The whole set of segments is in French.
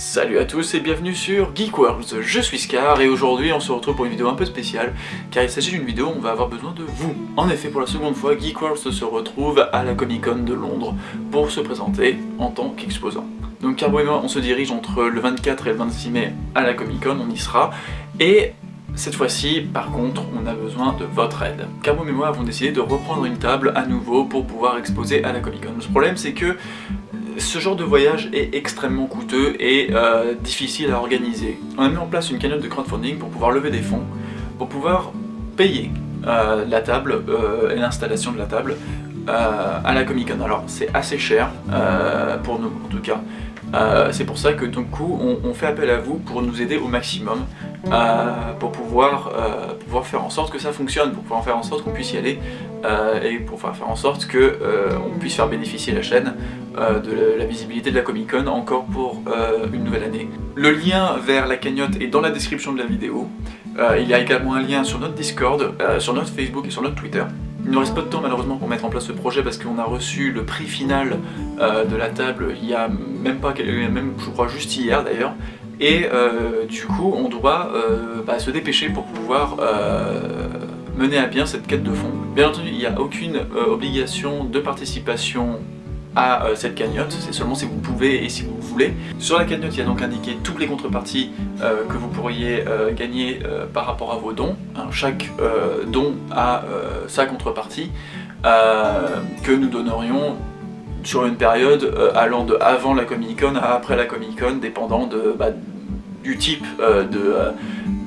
Salut à tous et bienvenue sur Geek Worlds, je suis Scar et aujourd'hui on se retrouve pour une vidéo un peu spéciale car il s'agit d'une vidéo où on va avoir besoin de vous. En effet pour la seconde fois Geek Worlds se retrouve à la Comic Con de Londres pour se présenter en tant qu'exposant. Donc Carbo et moi on se dirige entre le 24 et le 26 mai à la Comic Con, on y sera et cette fois-ci, par contre, on a besoin de votre aide. Carbo et moi avons décidé de reprendre une table à nouveau pour pouvoir exposer à la Comic Con. Le problème c'est que ce genre de voyage est extrêmement coûteux et euh, difficile à organiser. On a mis en place une cagnotte de crowdfunding pour pouvoir lever des fonds, pour pouvoir payer euh, la table euh, et l'installation de la table à la Comic Con. Alors c'est assez cher pour nous en tout cas. c'est pour ça que du coup on, fait appel à vous pour nous aider au maximum pour pouvoir, pouvoir faire en sorte que ça fonctionne, pour pouvoir faire en sorte qu'on puisse y aller et pour faire en sorte qu'on puisse faire bénéficier la chaîne euh, de la visibilité de la Comic Con encore pour euh, une nouvelle année. Le lien vers la cagnotte est dans la description de la vidéo. Euh, il y a également un lien sur notre Discord, sur notre Facebook et sur notre Twitter. Il ne nous reste pas de temps malheureusement pour mettre en place ce projet parce qu'on a reçu le prix final de la table il y a même pas, même je crois juste hier d'ailleurs. Et du coup on doit bah, se dépêcher pour pouvoir mener à bien cette quête de fond. Bien entendu il n'y a aucune obligation de participation à euh, cette cagnotte, c'est seulement si vous pouvez et si vous voulez. Sur la cagnotte, il y a donc indiqué toutes les contreparties euh, que vous pourriez euh, gagner par rapport à vos dons. Hein, chaque don a sa contrepartie que nous donnerions sur une période allant de avant la Comic Con à après la Comic Con, dépendant bah, du type de,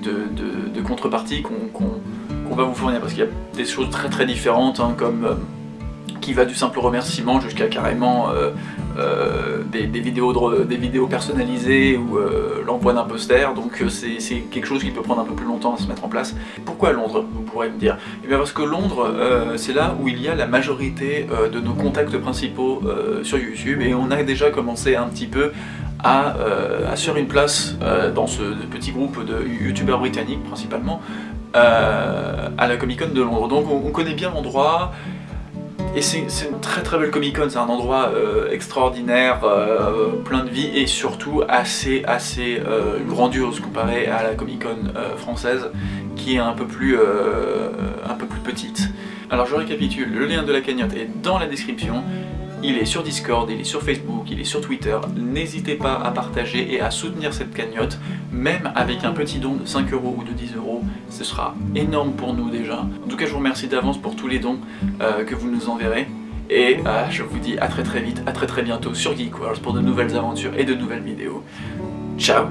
de, contrepartie qu'on va vous fournir, parce qu'il y a des choses très très différentes, hein, comme qui va du simple remerciement jusqu'à carrément euh, euh, des, vidéos des vidéos personnalisées ou euh, l'envoi d'un poster, donc c'est quelque chose qui peut prendre un peu plus longtemps à se mettre en place. Pourquoi Londres, vous pourrez me dire? Eh bien parce que Londres, c'est là où il y a la majorité de nos contacts principaux sur YouTube, et on a déjà commencé un petit peu à, assurer une place dans ce petit groupe de youtubeurs britanniques principalement, à la Comic Con de Londres. Donc on connaît bien l'endroit, et c'est une très très belle Comic Con, c'est un endroit euh, extraordinaire, euh, plein de vie et surtout assez assez euh, grandiose comparé à la Comic Con française qui est un peu plus un peu plus petite. Alors je récapitule, le lien de la cagnotte est dans la description, il est sur Discord, il est sur Facebook, il est sur Twitter. N'hésitez pas à partager et à soutenir cette cagnotte, même avec un petit don de 5 euros ou de 10 euros. Ce sera énorme pour nous déjà. En tout cas, je vous remercie d'avance pour tous les dons euh, que vous nous enverrez. Et euh, je vous dis à très très vite, à très très bientôt sur Geek pour de nouvelles aventures et de nouvelles vidéos. Ciao